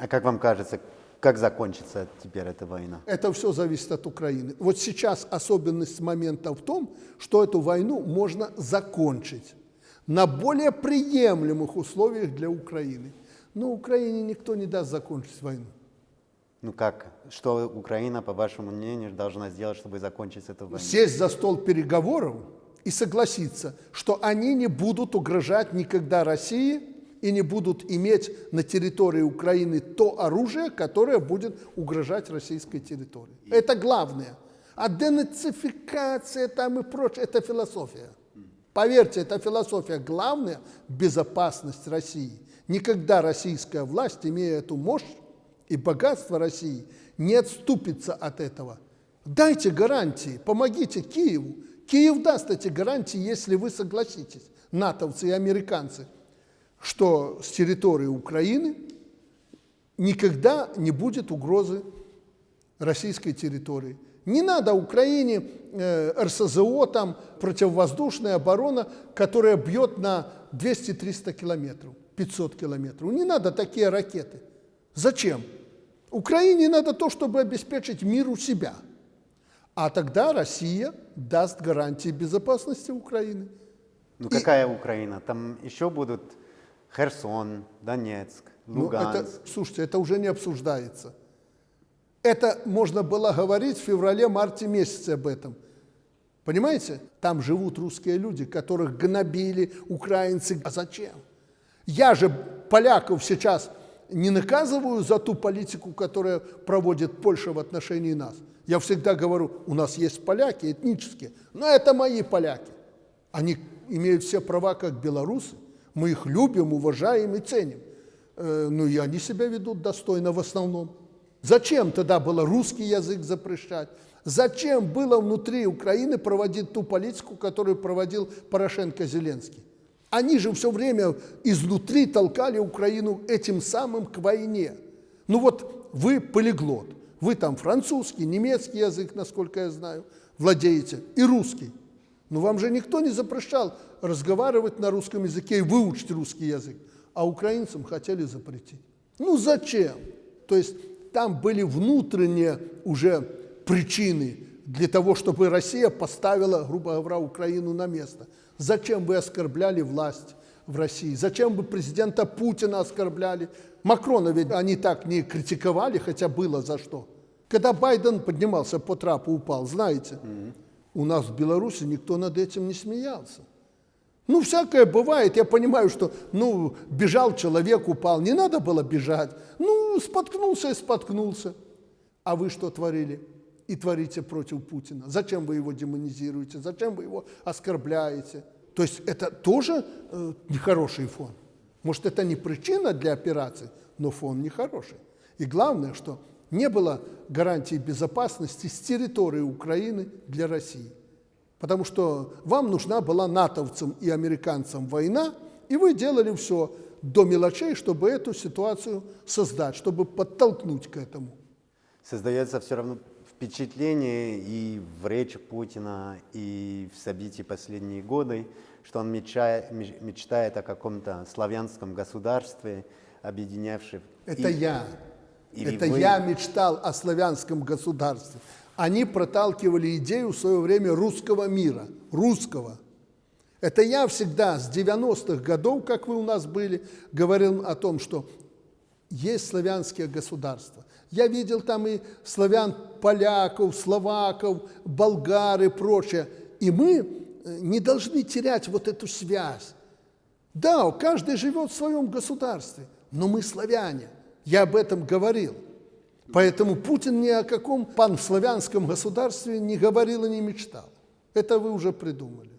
А как вам кажется, как закончится теперь эта война? Это все зависит от Украины. Вот сейчас особенность момента в том, что эту войну можно закончить на более приемлемых условиях для Украины. Но Украине никто не даст закончить войну. Ну как? Что Украина, по вашему мнению, должна сделать, чтобы закончить эту войну? Сесть за стол переговоров и согласиться, что они не будут угрожать никогда России и не будут иметь на территории Украины то оружие, которое будет угрожать российской территории. Это главное. А денацификация там и прочее – это философия. Поверьте, это философия. Главное – безопасность России. Никогда российская власть, имея эту мощь и богатство России, не отступится от этого. Дайте гарантии, помогите Киеву. Киев даст эти гарантии, если вы согласитесь, натовцы и американцы – что с территории Украины никогда не будет угрозы российской территории. Не надо Украине э, РСЗО, там, противовоздушная оборона, которая бьет на 200-300 километров, 500 километров. Не надо такие ракеты. Зачем? Украине надо то, чтобы обеспечить мир у себя. А тогда Россия даст гарантии безопасности Украины. Ну какая Украина? Там еще будут Херсон, Донецк, Луганск. Ну, это, слушайте, это уже не обсуждается. Это можно было говорить в феврале-марте месяце об этом. Понимаете? Там живут русские люди, которых гнобили украинцы. А зачем? Я же поляков сейчас не наказываю за ту политику, которую проводит Польша в отношении нас. Я всегда говорю, у нас есть поляки этнические, но это мои поляки. Они имеют все права, как белорусы. Мы их любим, уважаем и ценим. Э, ну и они себя ведут достойно в основном. Зачем тогда было русский язык запрещать? Зачем было внутри Украины проводить ту политику, которую проводил Порошенко-Зеленский? Они же все время изнутри толкали Украину этим самым к войне. Ну вот вы полиглот, вы там французский, немецкий язык, насколько я знаю, владеете, и русский. Но вам же никто не запрещал разговаривать на русском языке и выучить русский язык, а украинцам хотели запретить. Ну зачем? То есть там были внутренние уже причины для того, чтобы Россия поставила, грубо говоря, Украину на место. Зачем вы оскорбляли власть в России? Зачем вы президента Путина оскорбляли? Макрона ведь они так не критиковали, хотя было за что. Когда Байден поднимался по трапу, упал, знаете, mm -hmm. У нас в Беларуси никто над этим не смеялся. Ну, всякое бывает. Я понимаю, что, ну, бежал человек, упал. Не надо было бежать. Ну, споткнулся и споткнулся. А вы что творили? И творите против Путина. Зачем вы его демонизируете? Зачем вы его оскорбляете? То есть это тоже э, нехороший фон. Может, это не причина для операции, но фон нехороший. И главное, что не было гарантии безопасности с территории Украины для России. Потому что вам нужна была натовцам и американцам война, и вы делали все до мелочей, чтобы эту ситуацию создать, чтобы подтолкнуть к этому. Создается все равно впечатление и в речи Путина, и в событии последние годы, что он мечтает, мечтает о каком-то славянском государстве, объединявшем... Это и... я. Или Это вы... я мечтал о славянском государстве. Они проталкивали идею в свое время русского мира, русского. Это я всегда с 90-х годов, как вы у нас были, говорил о том, что есть славянские государства. Я видел там и славян, поляков, словаков, болгар и прочее. И мы э, не должны терять вот эту связь. Да, каждый живет в своем государстве, но мы славяне – я об этом говорил. Поэтому Путин ни о каком панславянском государстве не говорил и не мечтал. Это вы уже придумали.